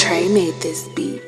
Trey made this beat.